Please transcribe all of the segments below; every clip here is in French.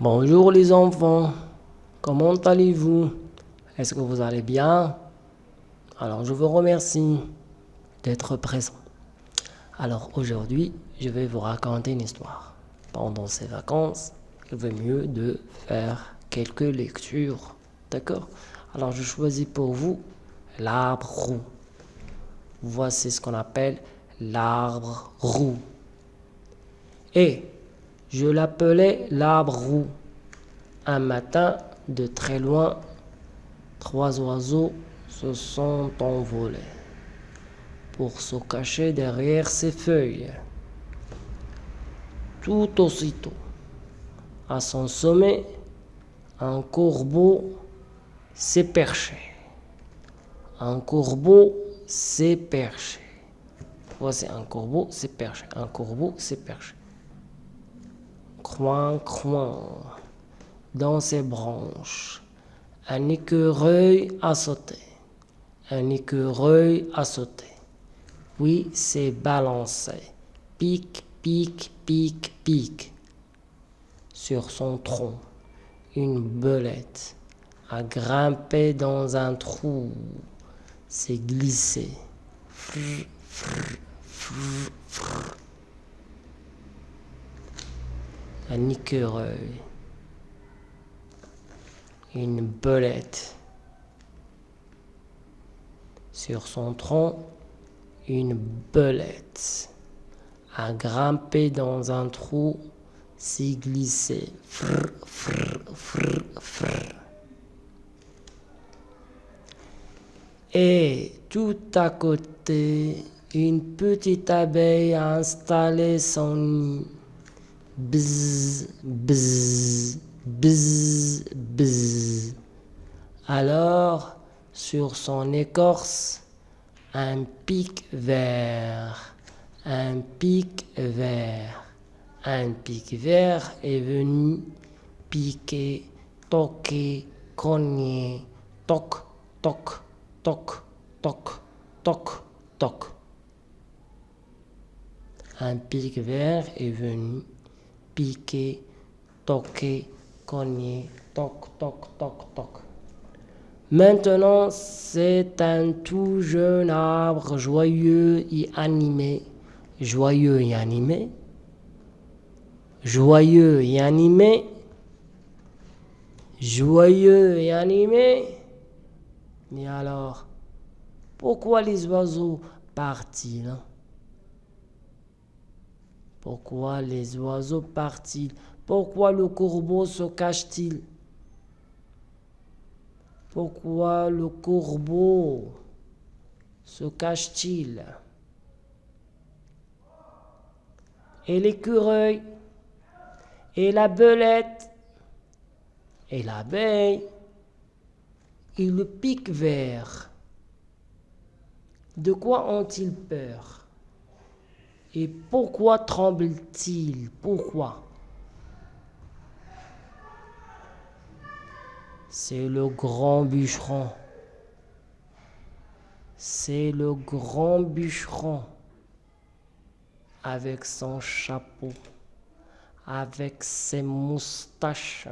Bonjour les enfants, comment allez-vous? Est-ce que vous allez bien? Alors je vous remercie d'être présent. Alors aujourd'hui, je vais vous raconter une histoire. Pendant ces vacances, il vaut mieux de faire quelques lectures. D'accord? Alors je choisis pour vous l'arbre roux. Voici ce qu'on appelle l'arbre roux. Et je l'appelais l'arbre roux. Un matin, de très loin, trois oiseaux se sont envolés pour se cacher derrière ses feuilles. Tout aussitôt, à son sommet, un corbeau s'est perché. Un corbeau s'est perché. Voici un corbeau s'est perché. Un corbeau s'est perché. Croin, croin, dans ses branches. Un écureuil a sauté. Un écureuil a sauté. Oui, s'est balancé. Pique, pique, pique, pique. Sur son tronc, une belette a grimpé dans un trou. S'est glissé. Un écureuil, une belette. Sur son tronc, une belette a grimpé dans un trou, s'y glissé. Et tout à côté, une petite abeille a installé son nid. Bzz, bzz, bzz, bzz. Alors, sur son écorce, un pic vert, un pic vert, un pic vert est venu piquer, toquer, cogner, toc, toc, toc, toc, toc, toc. Un pic vert est venu piquer, toquer, cogner, toc, toc, toc, toc. Maintenant, c'est un tout jeune arbre joyeux et animé. Joyeux et animé. Joyeux et animé. Joyeux et animé. Mais alors, pourquoi les oiseaux partent-ils? Pourquoi les oiseaux partent-ils? Pourquoi le corbeau se cache-t-il? Pourquoi le corbeau se cache-t-il? Et l'écureuil? Et la belette? Et l'abeille? Et le pic vert? De quoi ont-ils peur? Et pourquoi tremble-t-il? Pourquoi? C'est le grand bûcheron. C'est le grand bûcheron avec son chapeau, avec ses moustaches.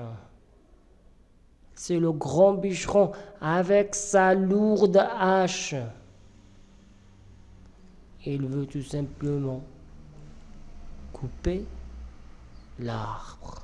C'est le grand bûcheron avec sa lourde hache. Il veut tout simplement couper l'arbre.